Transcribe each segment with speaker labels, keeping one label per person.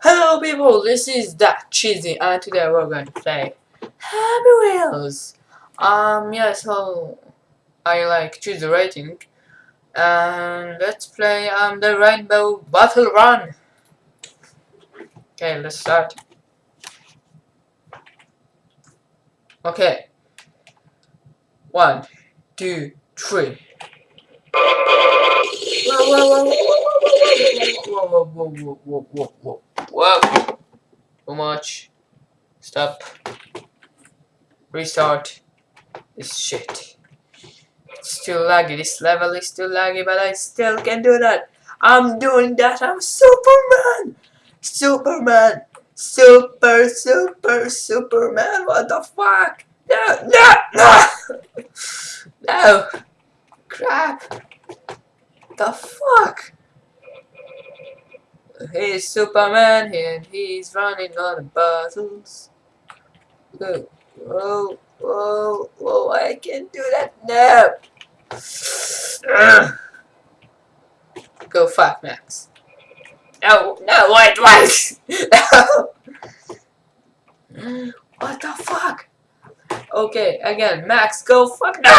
Speaker 1: Hello people, this is that cheesy and today we're going to play Happy Wheels. Um yeah, so I like choose the rating and let's play um the Rainbow Battle Run. Okay, let's start. Okay. One, two, three. Whoa, whoa, whoa, whoa, whoa, whoa, whoa, whoa, whoa, whoa. Whoa! Too much. Stop. Restart. This shit. It's too laggy. This level is too laggy, but I still can do that. I'm doing that. I'm Superman! Superman! Super, super, Superman! What the fuck? No, no, no! no! Crap! The fuck? He's Superman and he's running on the battles. Whoa, whoa, whoa, I can't do that now. Go fuck Max. No, no, wait, wait. what the fuck? Okay, again, Max, go fuck. No!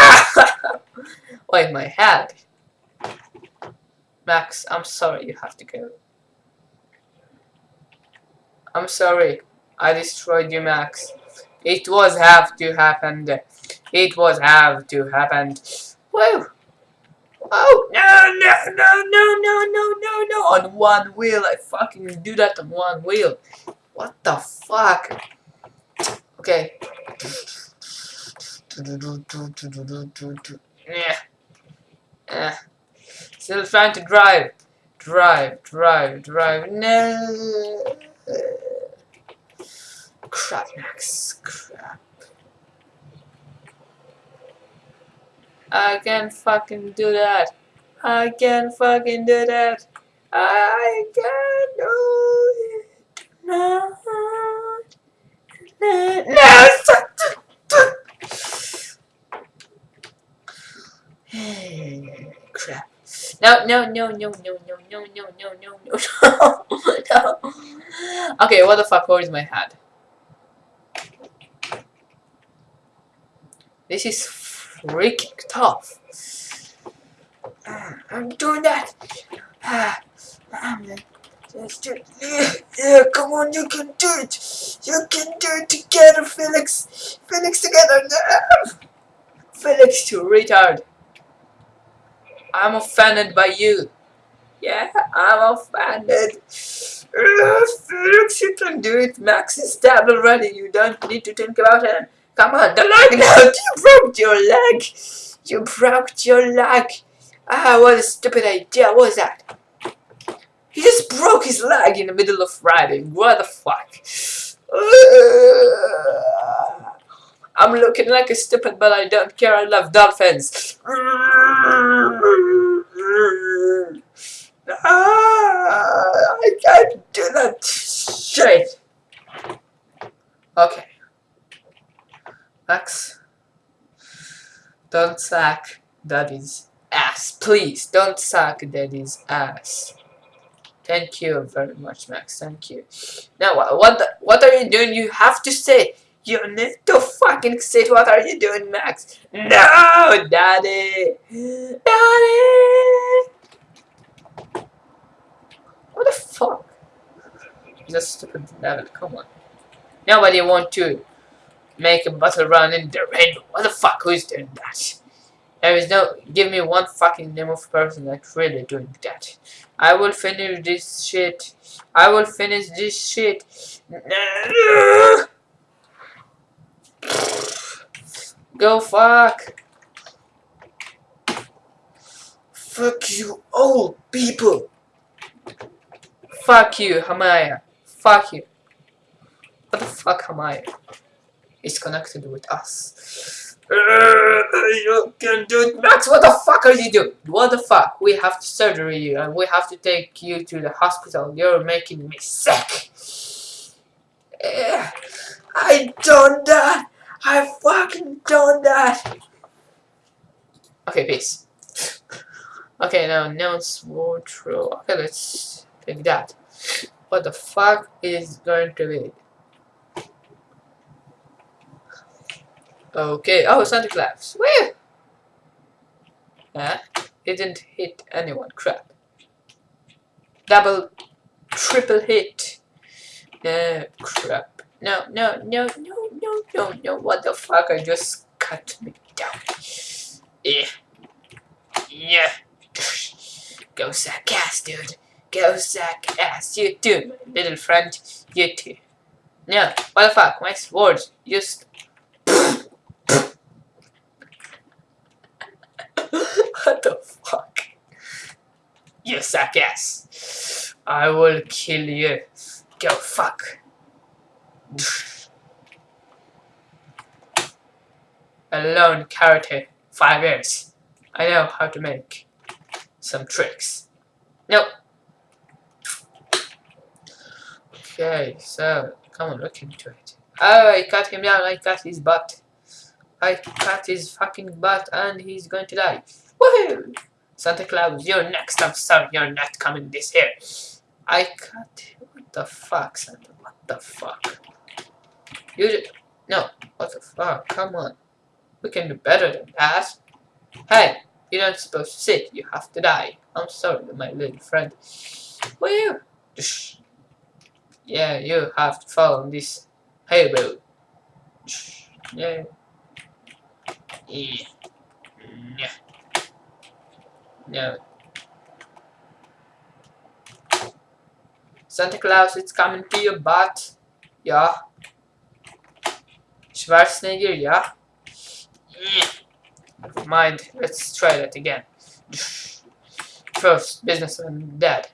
Speaker 1: wait, my head. Max, I'm sorry, you have to go. I'm sorry. I destroyed you, Max. It was have to happen. It was have to happen. Whoa! Oh no no no no no no no no! On one wheel, I fucking do that on one wheel. What the fuck? Okay. Yeah. Yeah. Still trying to drive. Drive, drive, drive. No. Crap, Max. Crap. I can fucking do that. I can fucking do that. I can do it. No. No. No. Crap. No, no, no, no, no, no, no, no, no, no, no, no. Okay, what the fuck? Where is my head? This is freaking tough. I'm doing that. It. Yeah, come on, you can do it. You can do it together, Felix. Felix together. Felix, you retard. I'm offended by you. Yeah, I'm offended. Felix, you can do it. Max is dead already. You don't need to think about him. Come on, the leg now. You broke your leg. You broke your leg. Ah, what a stupid idea. What was that? He just broke his leg in the middle of riding. What the fuck? I'm looking like a stupid, but I don't care. I love dolphins. Ah, I can't do that shit. Okay. Max. Don't suck daddy's ass. Please, don't suck daddy's ass. Thank you very much, Max. Thank you. Now, what the, what are you doing? You have to say. You need to fucking say what are you doing, Max? No, daddy. Daddy. What the fuck? That's stupid level. Come on. Nobody want to make a battle run in the rainbow. What the fuck? Who's doing that? There is no. Give me one fucking name of person that's really doing that. I will finish this shit. I will finish this shit. Go fuck. Fuck you, old people. Fuck you, Hamaya. Fuck you. What the fuck, Hamaya? Is connected with us. Uh, you can do it, Max. What the fuck are you doing? What the fuck? We have to surgery you and we have to take you to the hospital. You're making me sick. Uh, I done that. I fucking done that. Okay, peace. Okay, now announce war true. Okay, let's take that. what the fuck is going to be. Okay, oh, Santa Claus. Where? Huh? He didn't hit anyone. Crap. Double, triple hit. No, crap. No, no, no, no, no, no, no. What the fuck? I just cut me down. Yeah. Yeah. Go suck ass, dude. Go suck ass. You too, little friend. You too. No, what the fuck? My sword just what the fuck? You suck ass. I will kill you. Go fuck. Alone character. Five years. I know how to make some tricks. Nope. Okay, so come on, look into it. Oh, I cut him down. I cut his butt. I cut his fucking butt and he's going to die. Woohoo! Santa Claus, you're next. I'm sorry, you're not coming this year. I cut. What the fuck, Santa? What the fuck? You did. No. What the fuck? Come on. We can do better than that. Hey, you're not supposed to sit. You have to die. I'm sorry, my little friend. Woo! Yeah, you have to follow this hayroad. Yeah. Yeah. Yeah. No. Santa Claus, it's coming to you, but Yeah. Schwarzenegger, yeah. yeah. Mind. Let's try that again. First, businessman dead.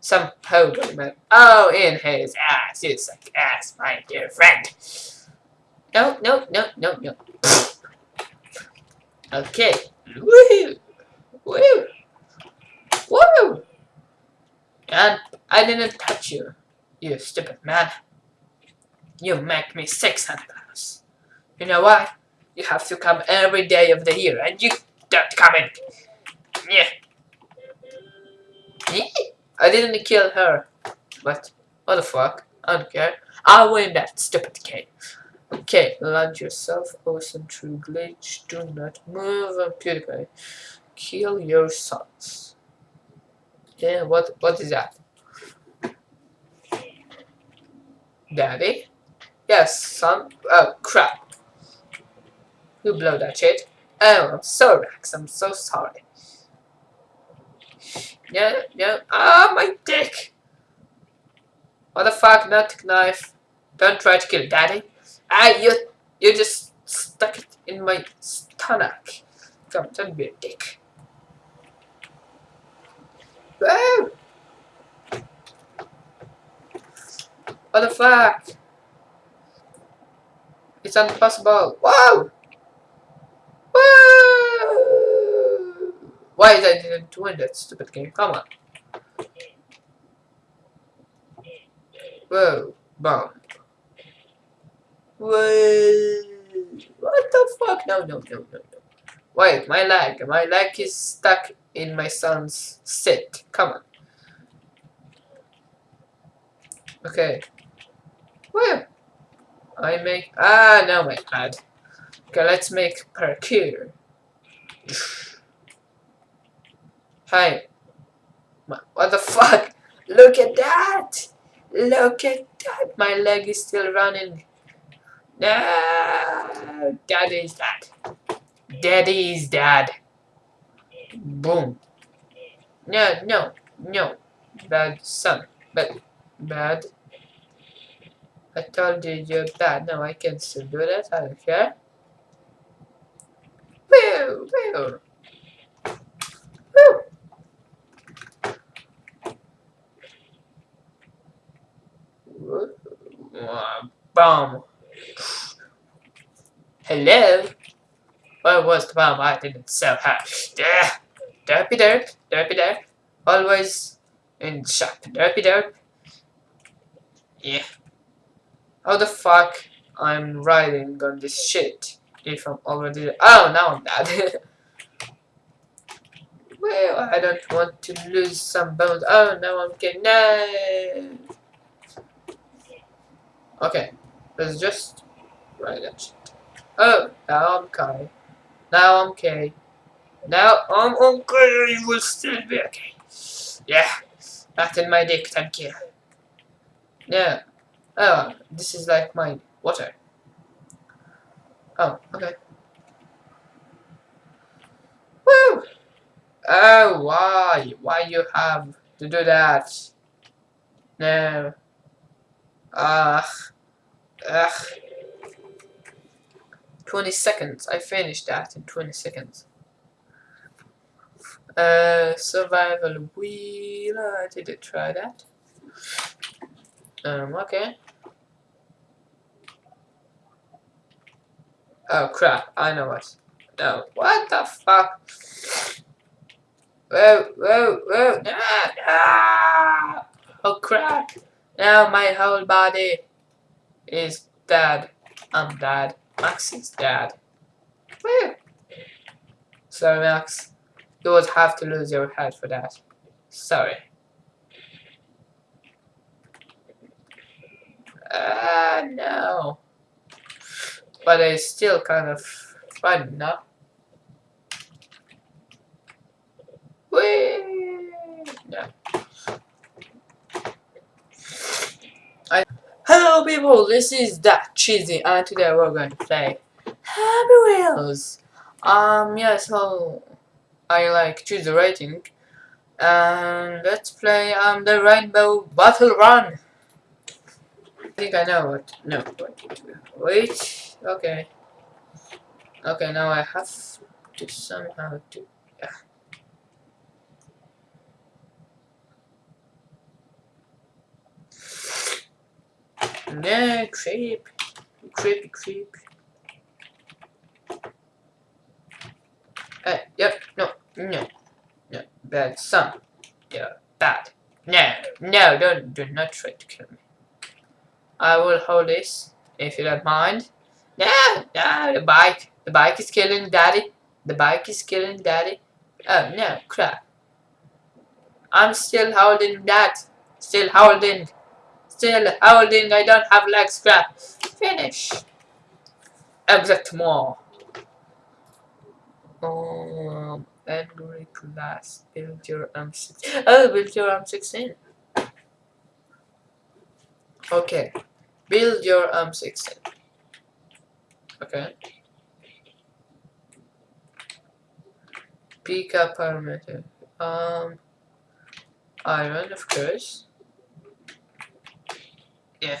Speaker 1: Some hobo man. Oh, in his ass. You suck ass, my dear friend. No, no, no, no, no. Okay. Woohoo! Woo! Woo! And I didn't touch you, you stupid man. You make me sick, Santa Claus. You know why? You have to come every day of the year, and you don't come in. Yeah. I didn't kill her, but what the fuck? I don't care. I'll win that stupid game. Okay, land yourself, awesome true glitch, do not move, PewDiePie. Kill your sons. Yeah, what what is that? Daddy? Yes, son. Oh crap. Who blew that shit? Oh, I'm sorry, Rex. I'm so sorry. No, no. Ah, my dick! What the fuck, not knife. Don't try to kill daddy. Ah, you, you just stuck it in my stomach. Come, don't be a dick. Whoa! What the fuck? It's impossible. Whoa! Whoa! Why is I didn't win that stupid game? Come on. Whoa. Bomb. Wait, what the fuck? No, no, no, no, no. Wait, my leg. My leg is stuck in my son's sit. Come on. Okay. Where? I make... Ah, no, my bad. Okay, let's make parkour. Hi. What the fuck? Look at that! Look at that! My leg is still running. No, Daddy's dad. Daddy's dad. Boom. No, no, no. Bad son. But bad. I told you you're bad. No, I can still do that. I don't care. Woo, woo. Woo. Bomb. Hello? What was the bomb? I didn't sell her. There. Derpy derp. Derpy derp. Always in shop. Derpy derp. Yeah. How the fuck I'm riding on this shit if I'm already... Oh, now I'm dead. well, I don't want to lose some bones. Oh, no, I'm getting... No. Okay, let's just ride that shit. Oh, now I'm Kai. Now I'm okay. Now I'm okay. You will still be okay. Yeah, that in my dick. Thank you. Yeah. Oh, this is like my water. Oh, okay. Woo! Oh, why? Why you have to do that? No. Ugh. Ugh. 20 seconds. I finished that in 20 seconds. Uh, survival wheel. I didn't try that. Um, okay. Oh crap, I know what. No, what the fuck? Whoa, whoa, whoa, ah, ah! Oh crap, now my whole body is dead. I'm dead. Max is dead. Woo! Sorry, Max. You would have to lose your head for that. Sorry. Ah, uh, no. But it's still kind of fun, no? Whee! No. I Hello people, this is that cheesy and today we're going to play. Happy Wheels. Um yeah so I like choose the rating. And let's play um the Rainbow Battle Run. I think I know what no wait okay. Okay now I have to somehow to yeah. No, creep, creepy, creep. Uh, yep, no, no, no, bad son. Yeah, bad. No, no, don't, do not try to kill me. I will hold this, if you don't mind. No, no, the bike. The bike is killing daddy. The bike is killing daddy. Oh, no, crap. I'm still holding that. Still holding. Still holding. I don't have legs, crap. Finish. Exactement. Um, angry class. Build your M16. Oh, build your M16. Okay. Build your M16. Okay. Pick up parameter. Um, iron, of course. Yeah.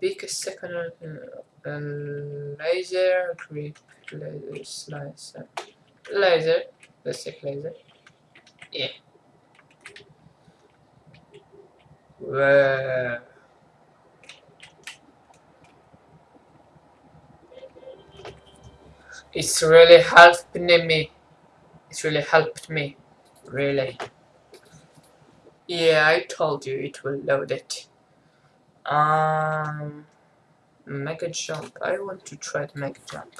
Speaker 1: Pick a second uh, laser, grip, laser, slicer. Laser. Let's take laser. Yeah. Whoa. It's really helping me. It's really helped me. Really. Yeah, I told you it will load it. Um, mega jump. I want to try the mega jump.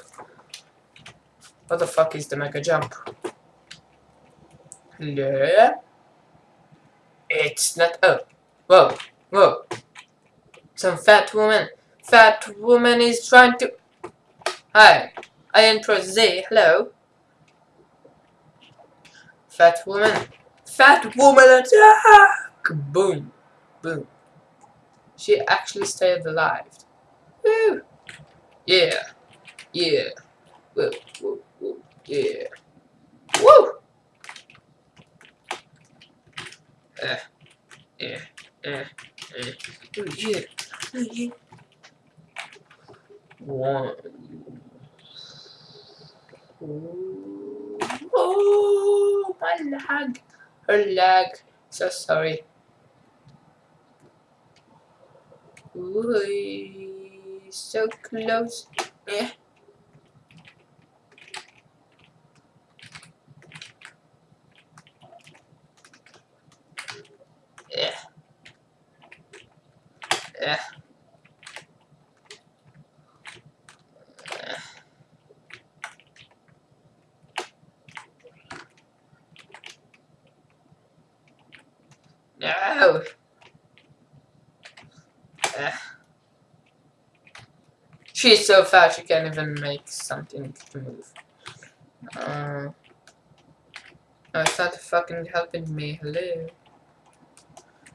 Speaker 1: What the fuck is the mega jump? Hello? It's not. Oh, whoa, whoa. Some fat woman. Fat woman is trying to. Hi. I am Z. Hello. Fat woman. Fat woman attack! Boom. Boom. She actually stayed alive. Woo! Yeah. Yeah. Woo, woo, woo. Yeah. Woo! Uh, yeah. Uh, uh. Oh, yeah. Oh, yeah. One. Oh, my lag. Her lag. So sorry. Ooh, so close. Yeah. Yeah. No! Eh. She's so fast she can't even make something to move. Uh, no, it's not fucking helping me. Hello.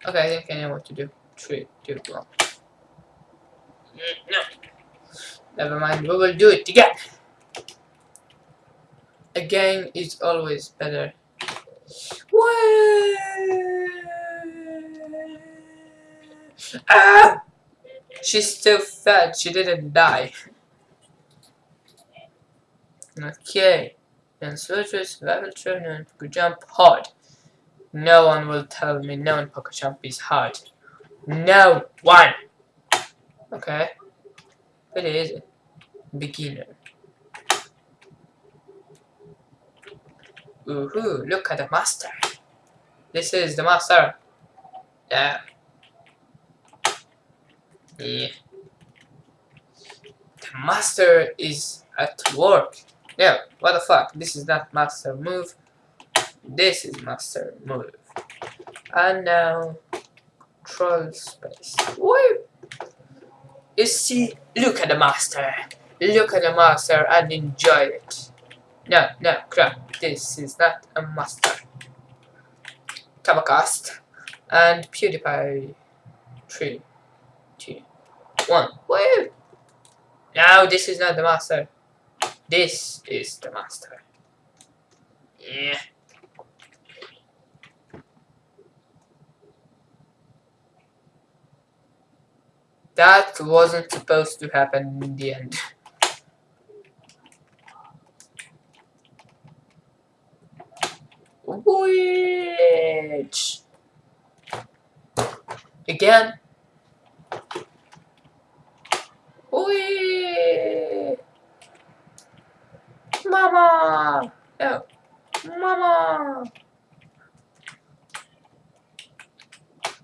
Speaker 1: Okay, I think I know what to do. Three, two, one. No. Never mind, we will do it again. Again is always better. What? Ah! She's still fat, she didn't die. Okay. Then switches, level turn and jump hard. No one will tell me no one poker jump is hard. No one! Okay. it is? Beginner. Ooh, look at the master. This is the master. Yeah. Yeah. The master is at work. Yeah, what the fuck? This is not master move. This is master move. And now troll space. Woo! You see, look at the master. Look at the master and enjoy it. No, no, crap. This is not a master. Tabacast. And PewDiePie. Three, two, one. Woo! No, this is not the master. This is the master. Yeah. That wasn't supposed to happen in the end. Which again. Wee! Mama! No. Mama!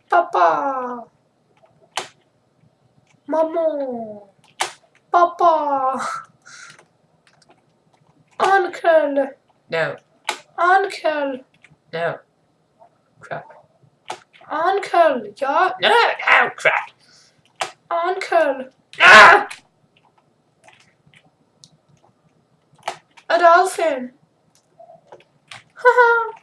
Speaker 1: Papa! Mama! Papa! Uncle! No. Uncle! No. Crap. Uncle! Ja? No, no, crap! Uncle! Ah! A dolphin! Haha!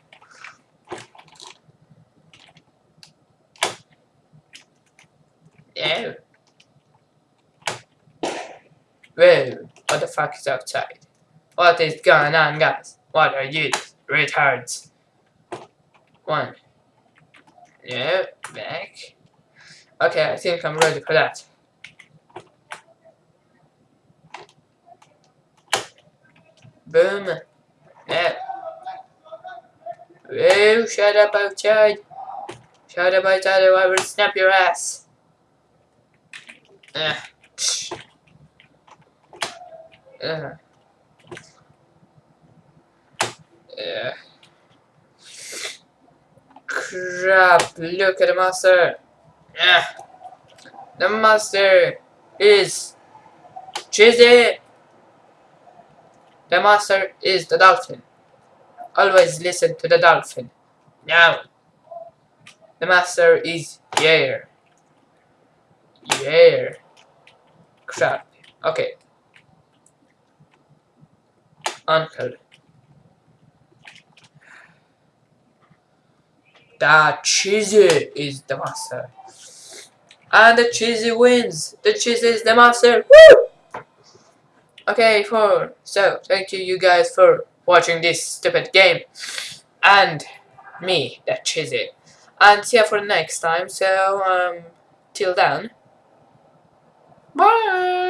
Speaker 1: no. Whoa, what the fuck is outside? What is going on, guys? What are you, retards? One. No, back. Okay, I think I'm ready for that. Boom. Yeah. Whoa, shut up outside. Shut up outside or I will snap your ass. Uh. Uh. Yeah. Crap, look at the master. Yeah. The master is cheesy. The master is the dolphin. Always listen to the dolphin. Now. The master is yeah. Yeah. Crap. Okay. Uncle. The cheesy is the master. And the cheesy wins. The cheesy is the master. Woo! Okay, for so thank you you guys for watching this stupid game. And me, that cheesy. And see you for next time. So um till then. Bye